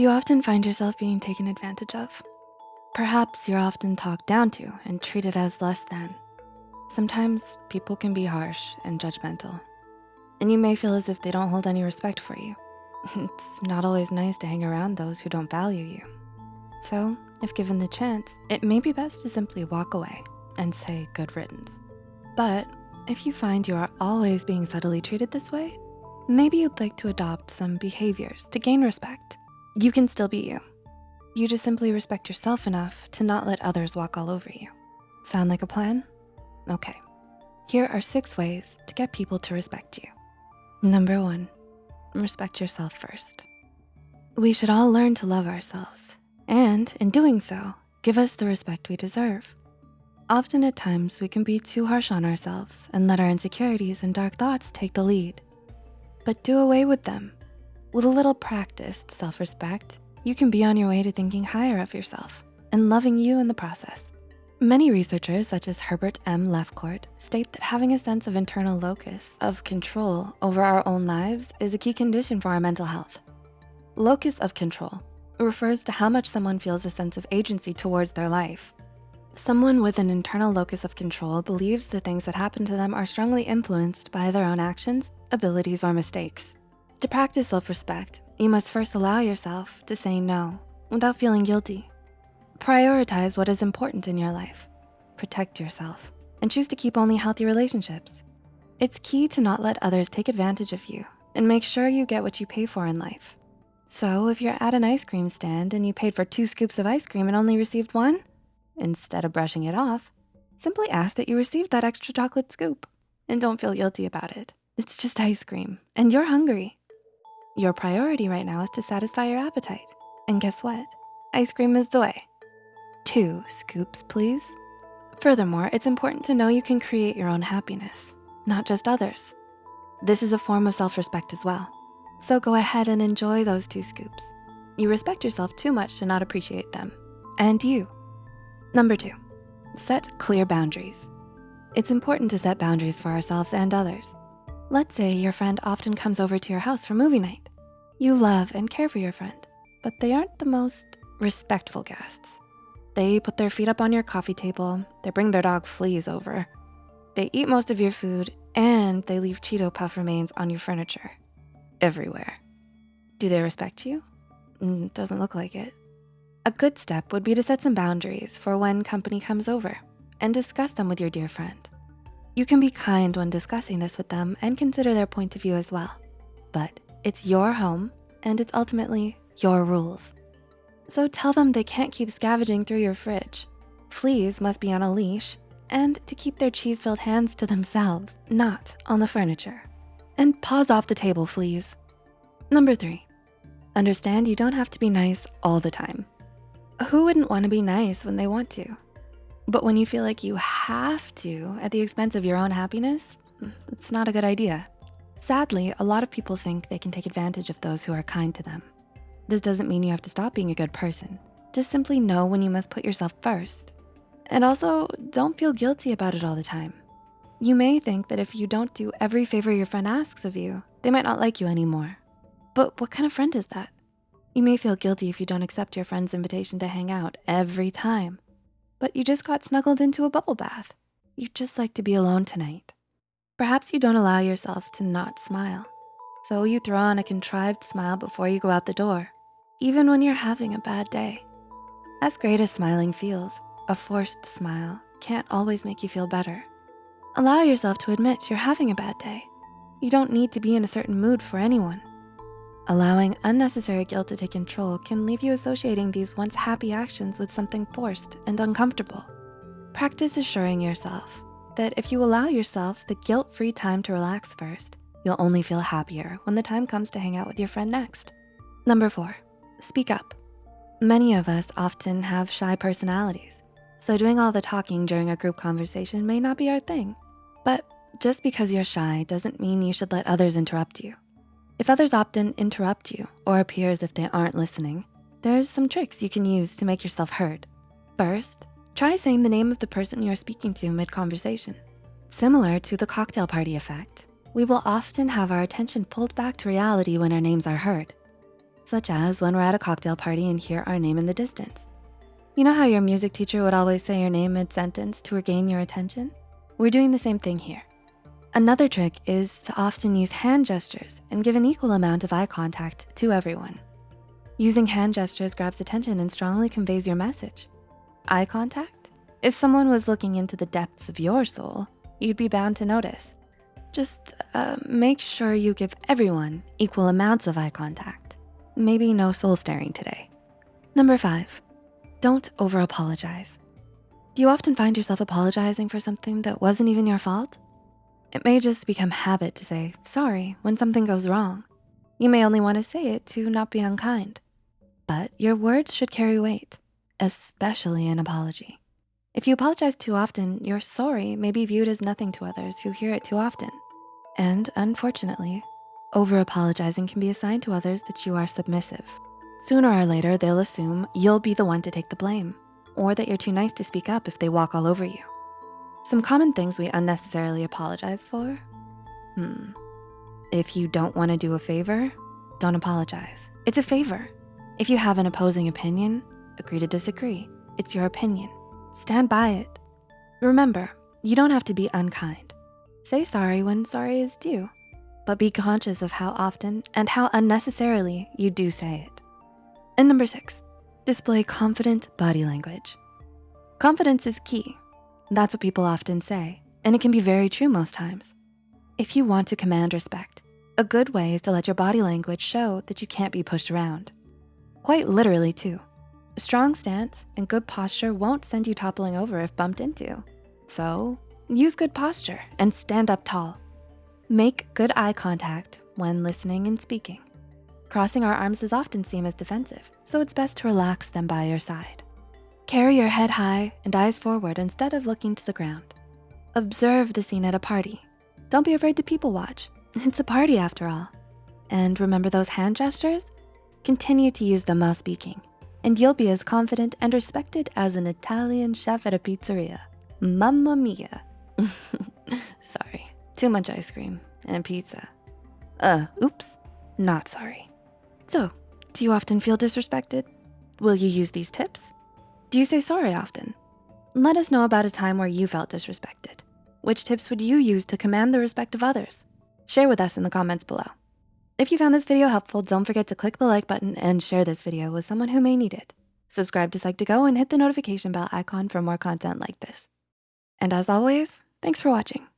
Do you often find yourself being taken advantage of? Perhaps you're often talked down to and treated as less than. Sometimes people can be harsh and judgmental, and you may feel as if they don't hold any respect for you. It's not always nice to hang around those who don't value you. So if given the chance, it may be best to simply walk away and say good riddance. But if you find you are always being subtly treated this way, maybe you'd like to adopt some behaviors to gain respect. You can still be you. You just simply respect yourself enough to not let others walk all over you. Sound like a plan? Okay. Here are six ways to get people to respect you. Number one, respect yourself first. We should all learn to love ourselves and in doing so, give us the respect we deserve. Often at times, we can be too harsh on ourselves and let our insecurities and dark thoughts take the lead. But do away with them. With a little practiced self-respect, you can be on your way to thinking higher of yourself and loving you in the process. Many researchers, such as Herbert M. Lefcourt, state that having a sense of internal locus of control over our own lives is a key condition for our mental health. Locus of control refers to how much someone feels a sense of agency towards their life. Someone with an internal locus of control believes the things that happen to them are strongly influenced by their own actions, abilities, or mistakes. To practice self-respect, you must first allow yourself to say no without feeling guilty. Prioritize what is important in your life. Protect yourself and choose to keep only healthy relationships. It's key to not let others take advantage of you and make sure you get what you pay for in life. So if you're at an ice cream stand and you paid for two scoops of ice cream and only received one, instead of brushing it off, simply ask that you received that extra chocolate scoop and don't feel guilty about it. It's just ice cream and you're hungry. Your priority right now is to satisfy your appetite. And guess what? Ice cream is the way. Two scoops, please. Furthermore, it's important to know you can create your own happiness, not just others. This is a form of self-respect as well. So go ahead and enjoy those two scoops. You respect yourself too much to not appreciate them, and you. Number two, set clear boundaries. It's important to set boundaries for ourselves and others. Let's say your friend often comes over to your house for movie night. You love and care for your friend, but they aren't the most respectful guests. They put their feet up on your coffee table, they bring their dog fleas over, they eat most of your food, and they leave Cheeto Puff remains on your furniture everywhere. Do they respect you? Mm, doesn't look like it. A good step would be to set some boundaries for when company comes over and discuss them with your dear friend. You can be kind when discussing this with them and consider their point of view as well. But it's your home and it's ultimately your rules. So tell them they can't keep scavenging through your fridge. Fleas must be on a leash and to keep their cheese-filled hands to themselves, not on the furniture and paws off the table, fleas. Number three, understand you don't have to be nice all the time. Who wouldn't wanna be nice when they want to? But when you feel like you have to at the expense of your own happiness, it's not a good idea. Sadly, a lot of people think they can take advantage of those who are kind to them. This doesn't mean you have to stop being a good person. Just simply know when you must put yourself first. And also, don't feel guilty about it all the time. You may think that if you don't do every favor your friend asks of you, they might not like you anymore. But what kind of friend is that? You may feel guilty if you don't accept your friend's invitation to hang out every time, but you just got snuggled into a bubble bath. You'd just like to be alone tonight. Perhaps you don't allow yourself to not smile. So you throw on a contrived smile before you go out the door, even when you're having a bad day. As great as smiling feels, a forced smile can't always make you feel better. Allow yourself to admit you're having a bad day. You don't need to be in a certain mood for anyone. Allowing unnecessary guilt to take control can leave you associating these once happy actions with something forced and uncomfortable. Practice assuring yourself that if you allow yourself the guilt-free time to relax first, you'll only feel happier when the time comes to hang out with your friend next. Number four, speak up. Many of us often have shy personalities. So doing all the talking during a group conversation may not be our thing. But just because you're shy doesn't mean you should let others interrupt you. If others often interrupt you or appear as if they aren't listening, there's some tricks you can use to make yourself heard. First, try saying the name of the person you're speaking to mid-conversation. Similar to the cocktail party effect, we will often have our attention pulled back to reality when our names are heard. such as when we're at a cocktail party and hear our name in the distance. You know how your music teacher would always say your name mid-sentence to regain your attention? We're doing the same thing here. Another trick is to often use hand gestures and give an equal amount of eye contact to everyone. Using hand gestures grabs attention and strongly conveys your message. Eye contact? If someone was looking into the depths of your soul, you'd be bound to notice. Just uh, make sure you give everyone equal amounts of eye contact. Maybe no soul staring today. Number five, don't over apologize. Do you often find yourself apologizing for something that wasn't even your fault? It may just become habit to say sorry when something goes wrong. You may only wanna say it to not be unkind but your words should carry weight, especially an apology. If you apologize too often, your sorry may be viewed as nothing to others who hear it too often. And unfortunately, over-apologizing can be assigned to others that you are submissive. Sooner or later, they'll assume you'll be the one to take the blame or that you're too nice to speak up if they walk all over you. Some common things we unnecessarily apologize for? Hmm. If you don't wanna do a favor, don't apologize. It's a favor. If you have an opposing opinion, agree to disagree. It's your opinion. Stand by it. Remember, you don't have to be unkind. Say sorry when sorry is due, but be conscious of how often and how unnecessarily you do say it. And number six, display confident body language. Confidence is key. That's what people often say, and it can be very true most times. If you want to command respect, a good way is to let your body language show that you can't be pushed around. Quite literally too. A strong stance and good posture won't send you toppling over if bumped into. So use good posture and stand up tall. Make good eye contact when listening and speaking. Crossing our arms is often seen as defensive, so it's best to relax them by your side. Carry your head high and eyes forward instead of looking to the ground. Observe the scene at a party. Don't be afraid to people watch. It's a party after all. And remember those hand gestures? Continue to use them while speaking, and you'll be as confident and respected as an Italian chef at a pizzeria. Mamma mia. sorry, too much ice cream and pizza. Uh, oops, not sorry. So, do you often feel disrespected? Will you use these tips? Do you say sorry often? Let us know about a time where you felt disrespected. Which tips would you use to command the respect of others? Share with us in the comments below. If you found this video helpful, don't forget to click the like button and share this video with someone who may need it. Subscribe to Psych2Go and hit the notification bell icon for more content like this. And as always, thanks for watching.